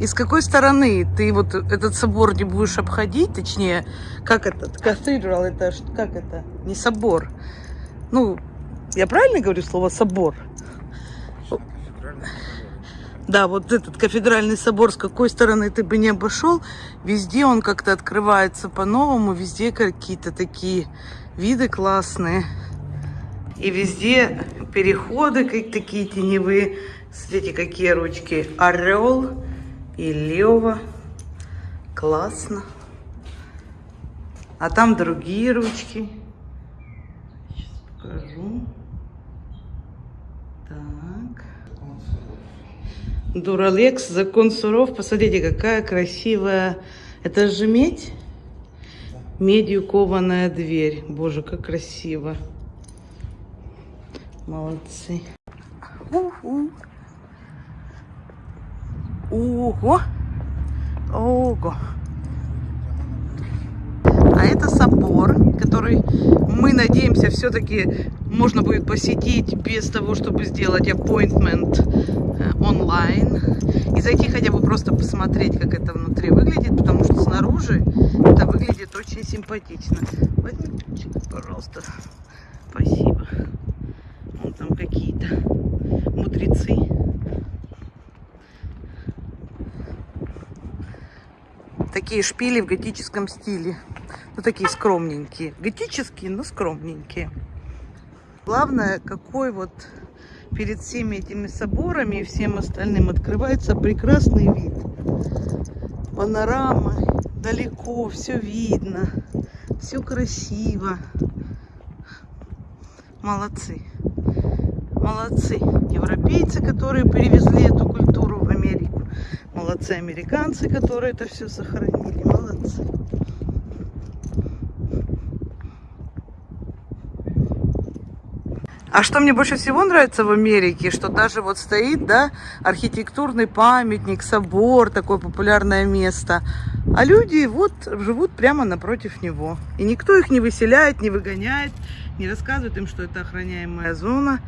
И с какой стороны ты вот этот собор не будешь обходить, точнее, как этот, кафедрал, это как это, не собор. Ну, я правильно говорю слово собор? Да, вот этот кафедральный собор, с какой стороны ты бы не обошел, везде он как-то открывается по-новому, везде какие-то такие виды классные. И везде переходы как такие теневые. Смотрите, какие ручки. Орел и лева. Классно. А там другие ручки. Сейчас покажу. Так. Дуралекс, закон суров. Посмотрите, какая красивая. Это же медь? Медью кованая дверь. Боже, как красиво. Молодцы. Ого. Ого. А это собор, который мы надеемся все-таки можно будет посетить без того, чтобы сделать appointment э, онлайн. И зайти хотя бы просто посмотреть, как это внутри выглядит, потому что снаружи это выглядит очень симпатично. Возьми пожалуйста. Спасибо. Вон там какие-то мудрецы. Такие шпили в готическом стиле. Ну, такие скромненькие. Готические, но скромненькие. Главное, какой вот перед всеми этими соборами и всем остальным открывается прекрасный вид. Панорама, далеко, все видно, все красиво. Молодцы. Молодцы европейцы, которые перевезли эту. Молодцы американцы, которые это все сохранили. Молодцы. А что мне больше всего нравится в Америке, что даже вот стоит, да, архитектурный памятник, собор, такое популярное место, а люди вот живут прямо напротив него. И никто их не выселяет, не выгоняет, не рассказывает им, что это охраняемая зона.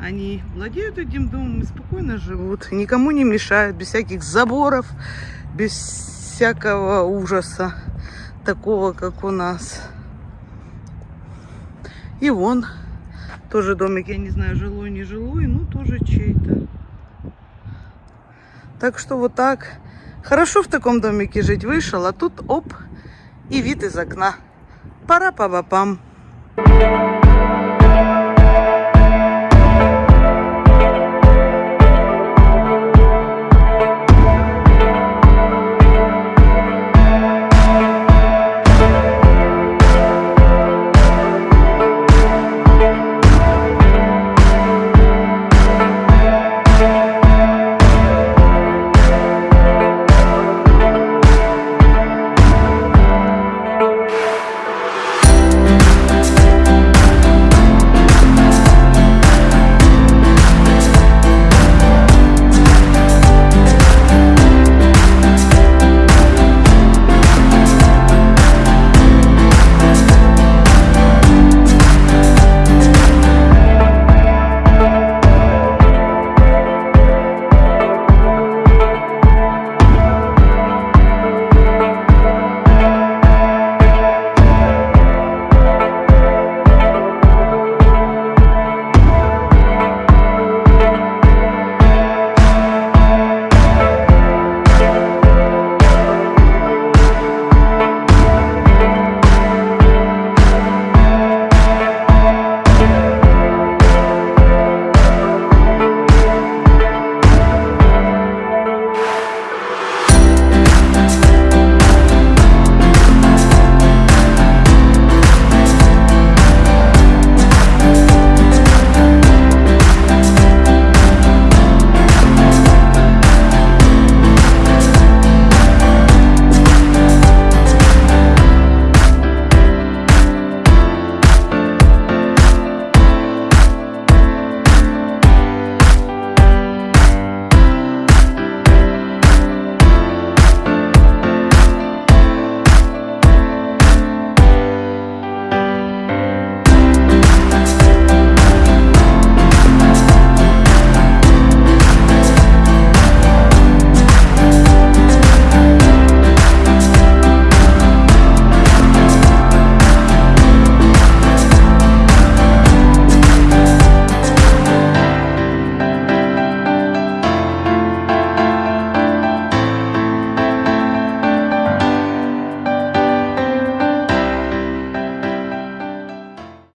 Они владеют этим домом и спокойно живут, никому не мешают, без всяких заборов, без всякого ужаса, такого, как у нас. И вон тоже домик, я не знаю, жилой, не жилой, ну тоже чей-то. Так что вот так. Хорошо в таком домике жить вышел, а тут оп, и вид из окна. Пора па